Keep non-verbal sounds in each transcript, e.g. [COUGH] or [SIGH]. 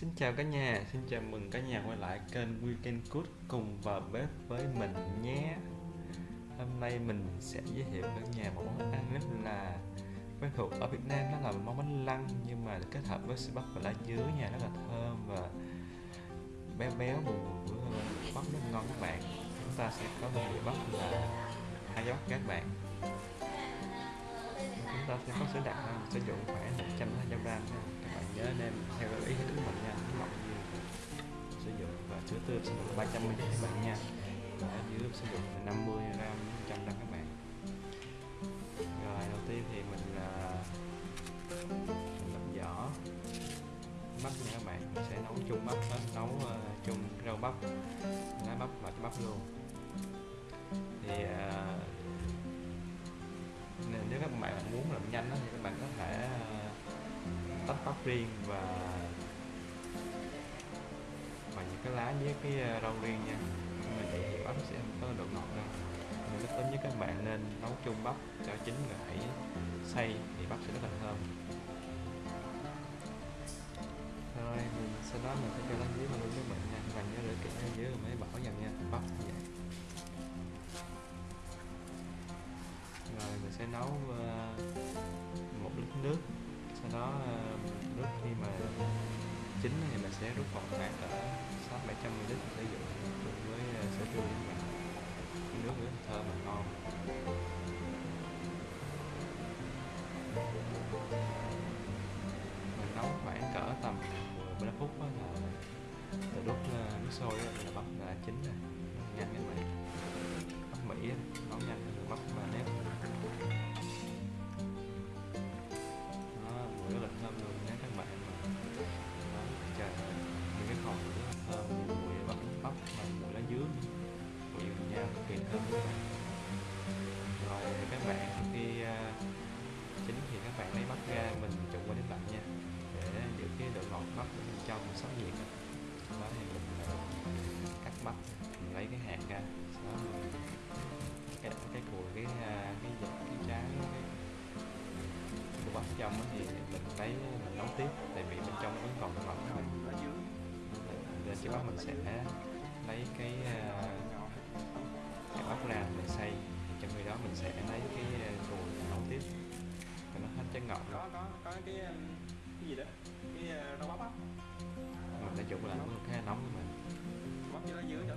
Xin chào cả nhà, xin chào mừng cả nhà quay lại kênh Weekend Cook cùng vào bếp với mình nhé. Hôm nay mình sẽ giới thiệu cả nhà một món ăn rất là quen thuộc ở Việt Nam đó là món bánh lăng nhưng mà kết hợp với sữa bắp và lá dứa nha rất là thơm và béo béo bùi bùi bắp rất ngon các bạn. Chúng ta sẽ có nguyên liệu bắp là hai bắp các bạn. Chúng ta sẽ có sữa đặc sử dụng khoảng 120 gram nhớ anh em theo ý của mình nha. Nước mặn sử dụng và chứa tươi sử dụng 300 ml các bạn nha. Và dưới sử dụng 50 gram 100 gram các bạn. Rồi đầu tiên thì mình là mình làm vỏ. Bắp nha các bạn. Mình sẽ nấu chung bắp hết nấu uh, chung rau bắp lá bắp và bắp luôn. Thì uh, nếu các bạn muốn làm nhanh đó, thì các bạn có tóc bắp riêng và và những cái lá với cái ờ, rau riêng nha. Nhưng mà vậy thì bắp sẽ không có độ ngọt đâu. Nên tốt nhất các bạn nên nấu chung bắp cho chín rồi hãy xay thì bắp sẽ rất là thơm. Rồi, mình sau đó mình sẽ cho lá dưới vào luôn với bạn nha. Các bạn nhớ thì mình sẽ rút bọt khoảng ở sáu bảy trăm ml sử dụng cùng với sữa tươi các bạn nước rất thơm và ngon mình nấu khoảng cỡ tầm 15 phút đó là từ lúc ờ, nước sôi là bắp đã chín rồi nhanh các bạn bắp mỹ nấu nhanh hơn bắp và nếp. Nó mùi rất là thơm. Sẽ lấy cái cái bắp ra mình xay. Trong khi đó mình sẽ lấy cái cùi nấu tiếp cho nó hết trái ngọt có có có cái cái gì đó? Cái rau bắp á. Mình sẽ trụng lại một cái nóng của mình bắp với lá dứa cho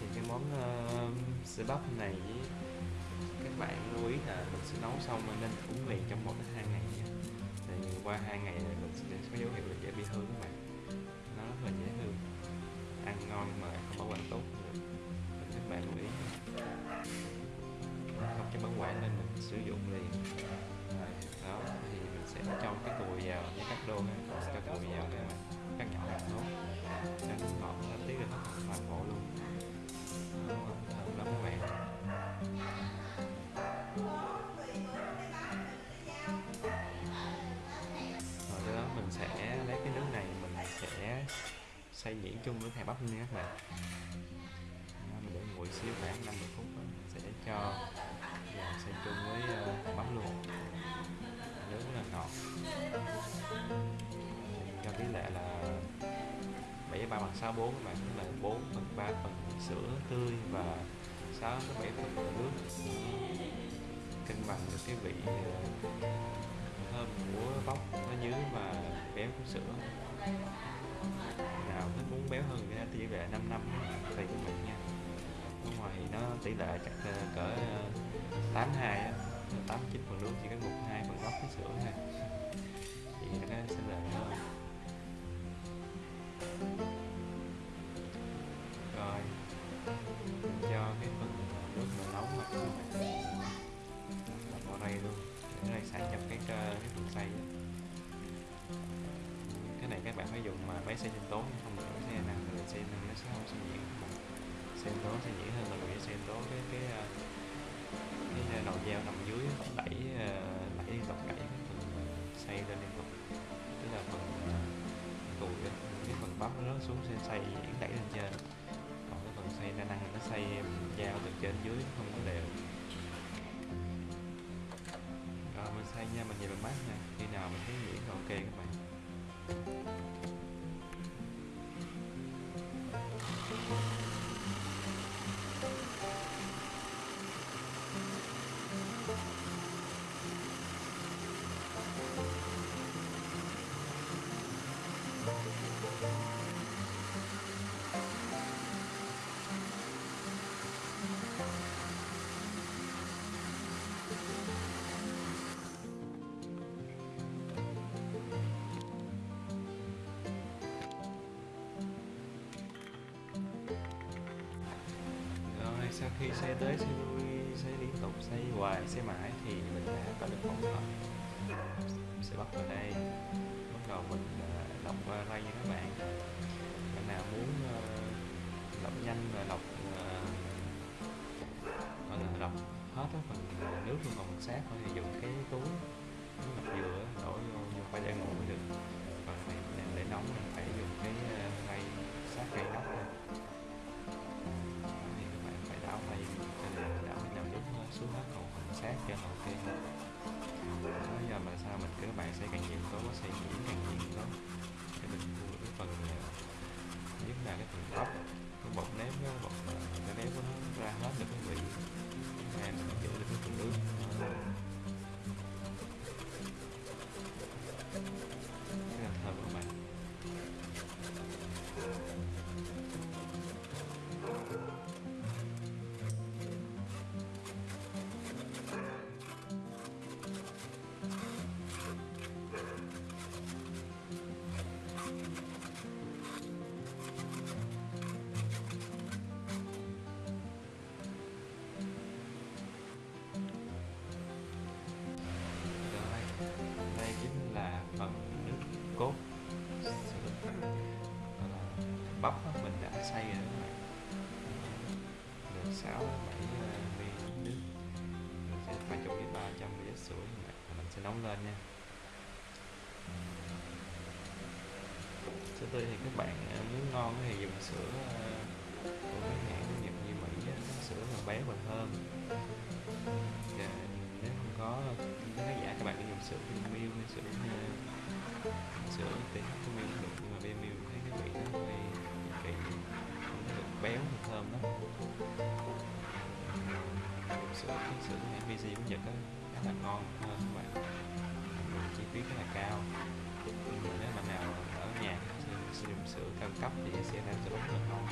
thì cái món uh, sữa bắp này các bạn lưu ý là mình sẽ nấu xong nên uống liền trong một đến hai ngày qua hai ngày này mình sẽ có dấu hiệu là dễ bị hư các bạn. Nó rất là dễ hư ăn ngon mà không bảo quản tốt mình các bạn lưu ý. Không cho bảo quản nên mình sử dụng liền. Đó, thì mình sẽ cho cái cùi vào với các đô ha cho cùi vào để mà cắt nhỏ là tốt. Cho nó ngọt nó tí ra hết toàn bộ luôn. Thơm lắm các bạn. Xay nhuyễn chung với thầy bắp nha các bạn mình để nguội xíu khoảng 50 phút đó. sẽ cho vào xay chung với ờ, uh, bắp luôn. Nướng rất là ngọt. Cho tỷ lệ là 7 3 bằng 6 4 các bạn tức là 4 phần 3 phần sữa tươi và 6 tới 7 phần nước. Cân bằng được cái vị ờ, thơm của bóc nó dưới và béo của sữa. Dạ, nào thích muốn béo hơn thì tỷ lệ 5 năm tùy của mình nha. Ở ngoài thì nó tỷ lệ chắc cỡ ờ, 82 á 89 phần nước chỉ có một hai phần bắp với sữa thôi. Thì nó sẽ là hơn rồi mình cho cái phần nước mà nóng mà. Vào đây luôn, để nó xả nhập cái ờ, cái phần xay mà máy xe trên tố không được xe nặng thì xe nào nó sẽ không xay diễn xe tốn sẽ diễn hơn là vì xe tốn cái cái à, cái à, đầu dao nằm dưới, đẩy à, đẩy liên tục đẩy cái phần xây lên liên tục. Tức là phần cùi cái phần bắp nó xuống sẽ xay diễn đẩy lên trên. Còn cái phần xây đa năng nó xây dao từ trên dưới, không có đều. Rồi mình xây nha, mình nhìn bằng mắt nha. Khi nào mình thấy nhuyễn là ok các bạn. Sau khi xe tới xe lui xe liên tục xe hoài xe mãi thì mình đã có được một hợp sẽ bắt vào đây. Bắt đầu mình ờ, lọc uh, ray nha các bạn. Bạn nào muốn ờ, lọc nhanh và lọc ờ, gọi là lọc hết á phần nước luôn còn sát thôi thì dùng cái túi túi lọc dừa đổ vô vô khoai tây ngủ mới được. Còn này để nóng mình phải dùng cái ờ, ray sát cây nóc xuống hết còn phần sát cho là ok hơn đó giờ mà sao mình cứ bạn sẽ càng nhiều tố sẽ nhiễm càng nhiều đó để mình mua được cái phần nhất là cái phần tóc, cái bột nếp cái bột à, cái nếp của nó ra hết được cái vị. Em mình giữ được cái phần nước trong cái 300 ml sữa như vậy mình sẽ nóng lên nha. Sữa tươi thì các bạn ờ, muốn ngon thì dùng sữa ờ, của mấy hãng nhập như Mỹ sữa mà béo và thơm. Và nếu không có khán giả, các bạn có dùng sữa Vinamilk hay sữa ờ, sữa TH của Milk cũng được, nhưng mà Vinamilk thấy cái vị nó hơi kỳ, không được béo và thơm lắm. Sữa cái sữa hãng VC của Nhật á là ngon hơn các bạn. Chi phí khá là cao. Nhưng mà nếu mà nào ở nhà sử dụng sữa cao cấp thì sẽ làm cho bắp rất là ngon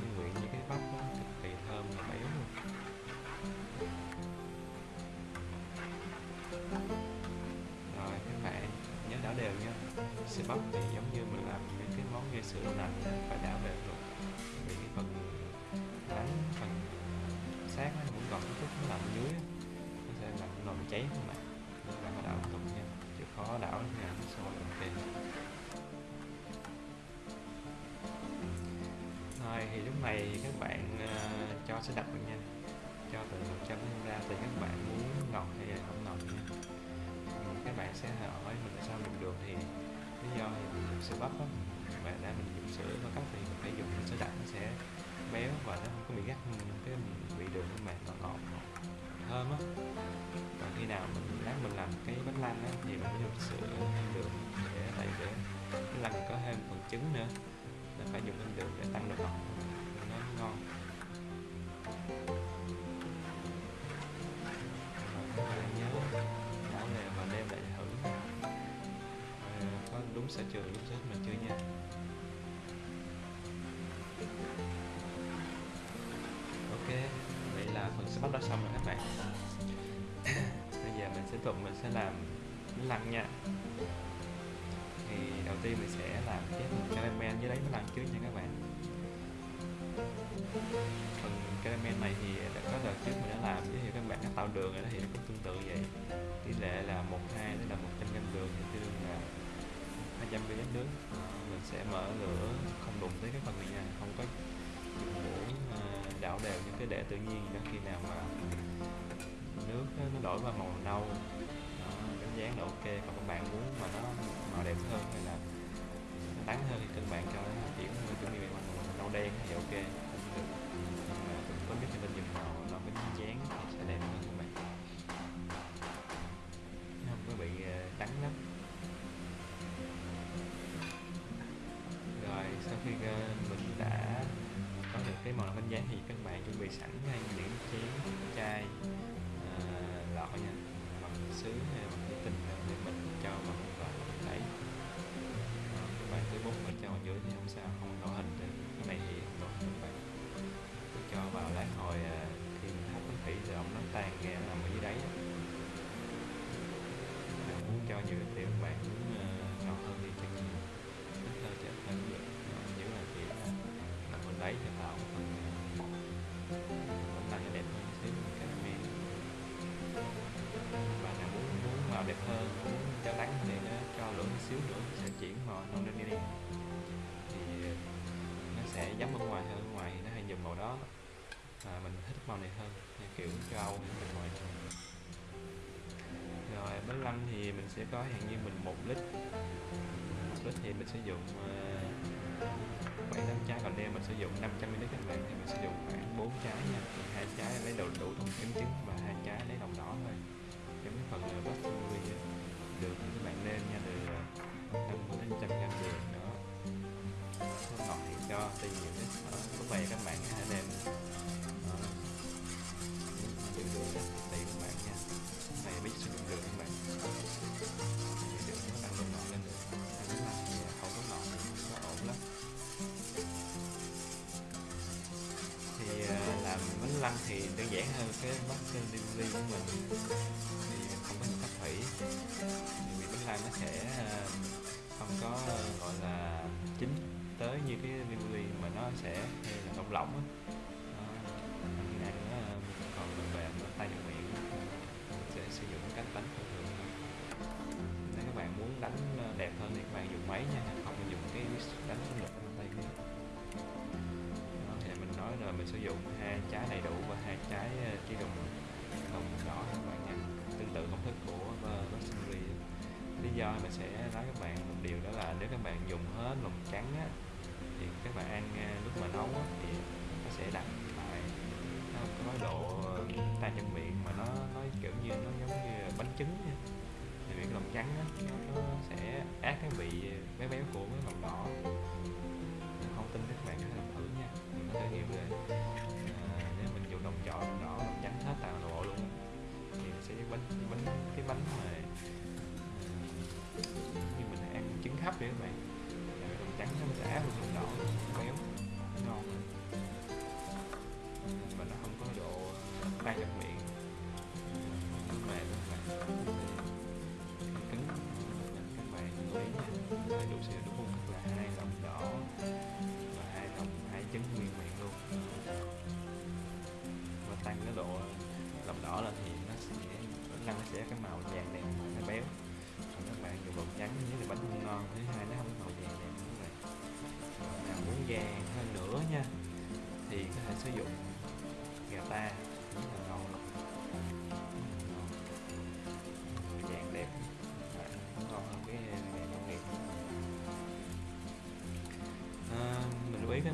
nhưng nguyện như cái bắp nó cực kỳ thơm và béo luôn. Rồi, các bạn nhớ đảo đều nha. Sữa bắp thì giống như mình làm những cái món như sữa đậu nành phải đảo đều luôn. Vì cái phần bánh, phần sát nó cũng còn cái chút nó nằm dưới cháy không bạn bạn có đảo tục nha chịu khó đảo nha nó sôi ok rồi thì lúc này các bạn uh, cho sẽ đặt nha. Cho từ 100 đến ra thì các bạn muốn ngọt hay là không ngọt nha? Các bạn sẽ hỏi mình tại sao mình được thì lý do thì mình sẽ bắp á. Và đã mình dùng sữa và cấp thì mình phải dùng sữa đặc nó sẽ béo và nó không có bị gắt cái bị đường của bạn nó ngọt ngọt thơm á. Còn khi nào mình lát mình làm cái bánh lăng á thì mình phải dùng sữa thêm đường để tại để bánh lăng có thêm phần trứng nữa. Là phải dùng thêm đường để tăng độ ngọt nó ngon. Các bạn nhớ đảo về và đem lại thử Ờ, có đúng sở trường đúng sở là đã xong rồi các bạn bây giờ mình sẽ tục mình sẽ làm bánh lăn nha. Thì đầu tiên mình sẽ làm cái phần caramel với đấy bánh lăn trước nha các bạn. Phần caramel này thì đã có đợt trước mình đã làm, giới thiệu các bạn cách tạo đường rồi đó, thì nó cũng tương tự vậy. Tỷ lệ là một, hai tức là 100 gram đường, thì tương đương là 200 ml nước. Mình sẽ mở lửa không đụng tới cái phần này nha, không có dùng muỗng à, đảo đều những cái đẻ tự nhiên đó khi nào mà nước nó đổi qua màu nâu đó, đánh dáng là ok. Còn các bạn muốn mà nó màu đẹp hơn hay là nó hơn thì các bạn cho nó chuyển chuẩn bị màu nâu đen thì ok cũng được. Nhưng mà có biết cho mình dùng màu nó cái dáng thì sẽ đẹp hơn. Bị sẵn ngay những chén chai à, lọ nha. Bằng sứ hay bằng thủy tinh để mình cho vào vào đấy các bạn cứ bút ở cho vào dưới thì không sao không tạo hình được. Cái này thì không tạo hình các bạn. Cứ cho vào lại hồi à, khi mình hấp nó thủy thì ông nó tan ra nằm ở dưới đáy. Bạn muốn cho nhiều thì các bạn muốn uh, hơn thì chắc nhiều ít hơn cho ít hơn cũng được giữ là chỉ là à, nằm bên đáy cho tạo một đẹp hơn xíu cái men muốn muốn màu đẹp hơn muốn cho đắng thì nó cho lửa xíu nữa sẽ chuyển màu nâu lên đi. Thì ờ, nó sẽ giống bên ngoài hơn ngoài thì nó hay dùng màu đó. Mà mình thích màu này hơn như kiểu châu Âu bên ngoài rồi bánh lăng thì mình sẽ có hàng như mình một lít. Một lít thì mình sử dụng uh, ờ, lấy đủ đủ thùng trứng trứng và hai trái lấy lòng đỏ thôi. Ờ, cái phần uh, buttermilk á, đường thì các bạn nêm nha từ ờ, uh, 50 đến 100 gram đường đó. Nó ngọt thì cho tùy nhiều đấy Đó, lúc này các bạn hãy nêm cái bát delivery của mình thì mình không có nhập cách thủy. Thì vì tương lai nó sẽ ờ, không có ờ, gọi là chính tới như cái delivery mà nó sẽ là lỏng lỏng á. Đó, ăn ăn nó còn bền bền nó tay trong miệng. Mình sẽ sử dụng cách đánh thông thường nếu các bạn muốn đánh ờ, đẹp hơn thì các bạn dùng máy nha không nên dùng cái đánh lực tay kia thì mình nói là mình sử dụng hai trái đầy đủ và hai trái chỉ dùng không đỏ các bạn nha. Tương tự công thức của ờ, uh, Rosemary lý do mình sẽ nói các bạn một điều đó là nếu các bạn dùng hết lòng trắng á, thì các bạn ăn ờ, lúc mà nấu á, thì nó sẽ đặc lại. Nó không có độ ờ, tan trong miệng mà nó nó kiểu như nó giống như bánh trứng nha thì miệng lòng trắng á, nó, nó sẽ át cái vị béo béo của cái lòng đỏ. Không tin các bạn có thể làm thử nha. Mình có thể hiểu chọn đỏ mình trắng hết toàn đồ luôn. Thì mình sẽ bánh bánh, cái bánh mà như mình ăn trứng hấp vậy các bạn. Trắng nó sẽ luôn đỏ luôn béo, ngon. Và mà nó không có độ tan trong miệng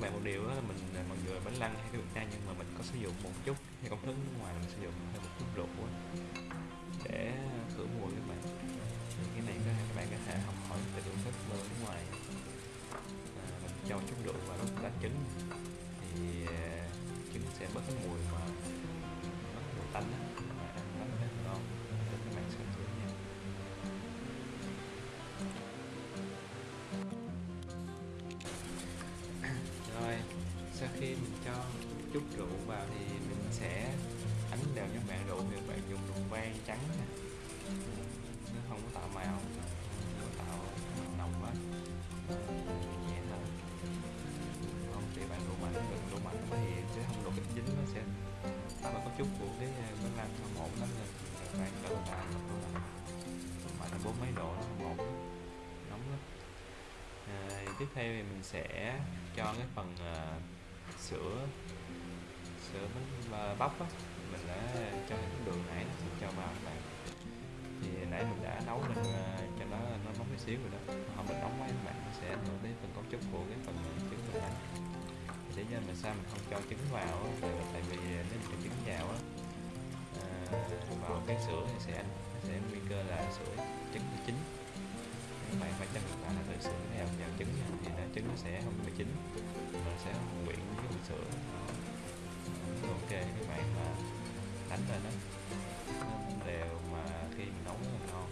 các bạn một điều đó là mình à, mọi người bánh lăng hay cái bánh nam nhưng mà mình có sử dụng một chút hay công thức nước ngoài mình sử dụng thêm một chút rượu khi mình cho chút rượu vào thì mình sẽ đánh đều cho bạn rượu thì bạn dùng đường vang trắng nè. Nó không có tạo màu nó tạo nồng quá. Nhẹ thôi. Không thì bạn độ mạnh đừng độ mạnh quá thì sẽ không độ dính nó sẽ tạo ra có chút của cái ờ, bánh lăng không ổn lắm nên bạn cẩn thận mạnh. Mà là bốn mấy độ nó không ổn nóng lắm. À, tiếp theo thì mình sẽ cho cái phần uh, sữa sữa bánh bắp á. Mình đã cho cái đường nãy nó sẽ cho vào các bạn. Thì nãy mình đã nấu lên à, cho nó nó nóng một xíu rồi đó. Không mình nóng quá các bạn nó sẽ ảnh hưởng tới phần cấu trúc của cái phần trứng mình. Ăn thì lý do mà sao mình không cho trứng vào á, là tại vì nếu mình cho trứng vào á à, vào cái sữa thì sẽ nó sẽ nguy cơ là sữa trứng nó chín. Các bạn phải cho là từ sữa vào vào trứng nha, thì nó trứng nó sẽ không bị chín mình sẽ quyển quyện với phần sữa Đó. ok các bạn mà đánh lên đó nó đều mà khi mình nấu nó là ngon.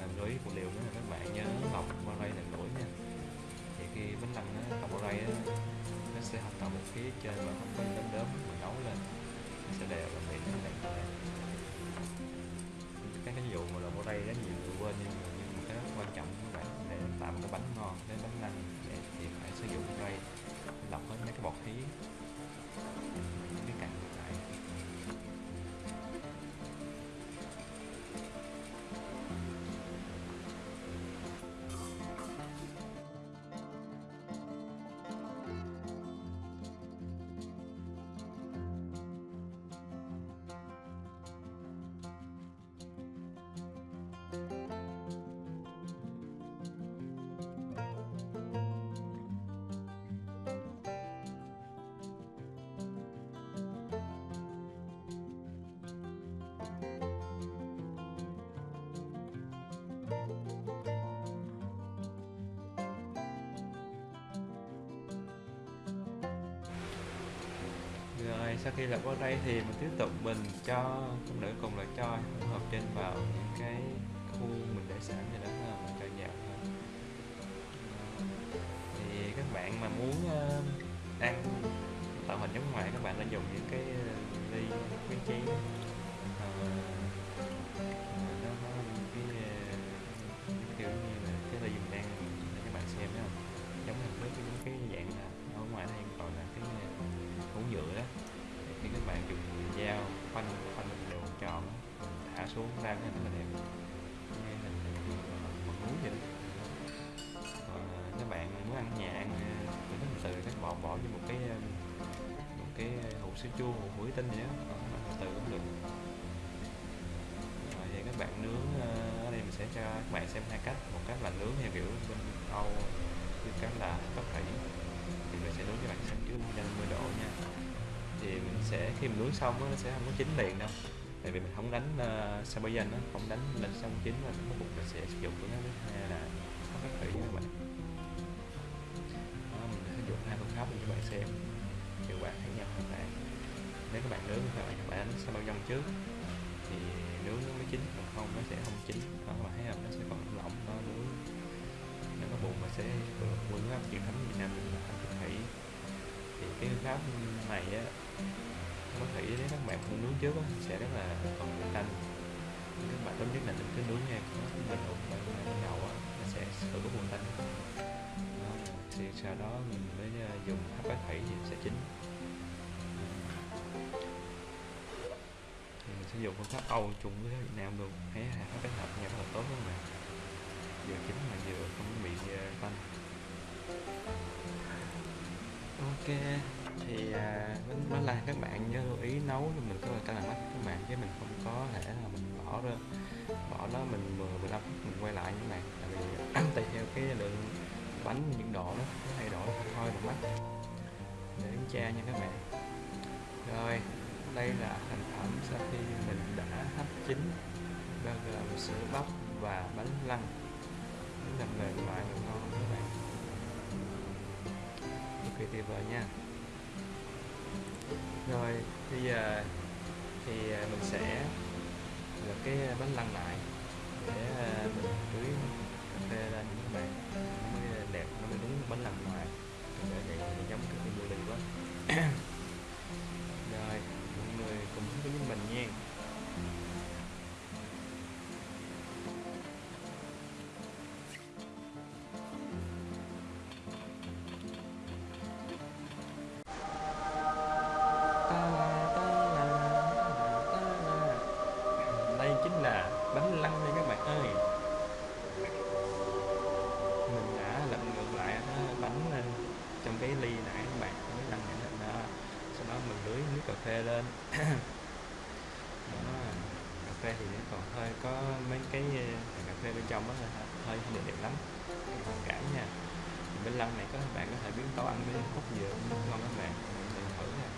Làm lưu ý của điều nữa là các bạn nhớ lọc qua đây là nổi nha. Thì khi bánh lăng nó lọc qua đây nó sẽ không tạo một phía trên mà không có đốm đốm mình nấu lên. Nó sẽ đều là miệng nó đẹp các cái vụ mà lọc qua đây rất nhiều người quên nhưng mà, nhưng mà cái rất quan trọng các bạn để tạo một cái bánh ngon cái bánh rồi sau khi lọc qua đây thì mình tiếp tục mình cho không nữ cùng là cho hỗn hợp trên vào những cái khu mình để sẵn thì đó là mình cho vào thôi. Thì các bạn mà muốn uh, ăn tạo hình giống ngoài các bạn nên dùng những cái ờ, ly cái chén Ờ, xuống ra cái hình rất là đẹp. Nghe hình một núi vậy đó. Còn à, các bạn muốn ăn nhà ăn ờ, nó từ các bỏ bỏ vô một cái um, một cái hũ sữa chua hũ muối tinh vậy đó. Đó, từ cũng được. Rồi vậy các bạn nướng à, ở đây mình sẽ cho các bạn xem hai cách. Một cách là nướng theo kiểu bên Âu như cách là tóc thủy. Thì mình sẽ nướng cho bạn xem dưới 50 độ nha. Thì mình sẽ khi mình nướng xong nó sẽ không có chín liền đâu tại vì mình không đánh uh, sabayan nó không đánh lên sông chín mà nó buộc mình sẽ sử dụng của nó. Thứ hai là có phát thủy nha các bạn. Đó, mình sử dụng hai phương pháp để các bạn xem. Hiệu quả khác nhau các bạn. Nếu các bạn nướng các bạn các bạn đánh sabayan trước. Thì nướng nó mới chín còn không nó sẽ không chín. Đó các bạn thấy không? Nó sẽ còn lỏng nó nướng. Nó có bụng mà sẽ phương pháp truyền thống Việt Nam mình là thủy thì cái phương pháp này á có thể nếu các bạn không nướng trước đó, sẽ rất là còn mùi tanh các bạn tốt nhất là đừng cứ nướng nha mình ủng bạn đầu á nó sẽ tự có mùi tanh thì sau đó mình mới ờ, dùng hấp bát thủy thì sẽ chín. Thì mình sẽ dùng phương pháp Âu chung với Việt Nam luôn thấy hấp bát hợp nhau rất là tốt các bạn. Vừa chín mà vừa không bị ờ, tanh. Ok thì à, nó là các bạn nhớ lưu ý nấu cho mình có là làm là mắt các bạn chứ mình không có thể là mình bỏ ra bỏ nó mình 10 15 phút mình quay lại các bạn tại vì à, [CLEARS THROAT] tùy theo cái lượng bánh nhiệt độ nó thay đổi thôi được mắt. Để kiểm tra nha các bạn. Rồi đây là thành phẩm sau khi mình đã hấp chín bao gồm sữa bắp và bánh lăng. Rất là mềm mại và ngon các bạn. Cực kỳ tuyệt vời nha rồi, bây giờ thì à, mình sẽ lật cái bánh lăng lại để à, mình tưới cà phê lên các bạn nó mới đẹp, nó mới đúng bánh lăng ngoài. Để vậy thì giống cái cái bùi quá. [COUGHS] Rồi, mọi người cùng với mình nha. Cái ly nãy các bạn mới lăn nhận hình đó. Sau đó mình lưới nước cà phê lên. [COUGHS] Đó. cà phê thì nó còn hơi có mấy cái ờ, cà phê bên trong đó hơi hơi không được đẹp lắm. Thông cảm nha. Bên lăn lăng này các bạn có thể biến tấu ăn với cốt dừa cũng ngon các bạn. Mình thử nha.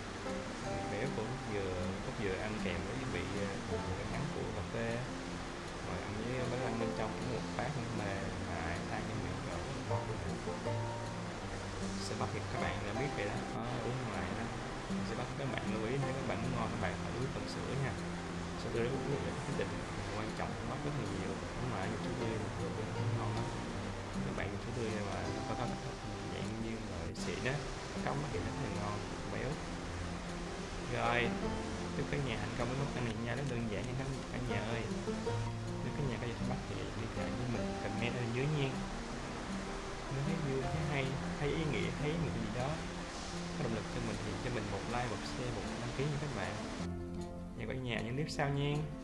Béo của cốt dừa cốt dừa ăn kèm với vị ờ, cái ngắn của cà phê rồi ăn với bánh lăng bên trong cũng một phát mềm mại tan cái miệng rồi sẽ bắt được các bạn đã biết vậy đó. Có uống không lại đó sẽ bắt các bạn lưu ý nếu các bạn muốn ngon các bạn phải uống tầm sữa nha. Sau đó uống được quyết định quan trọng Sao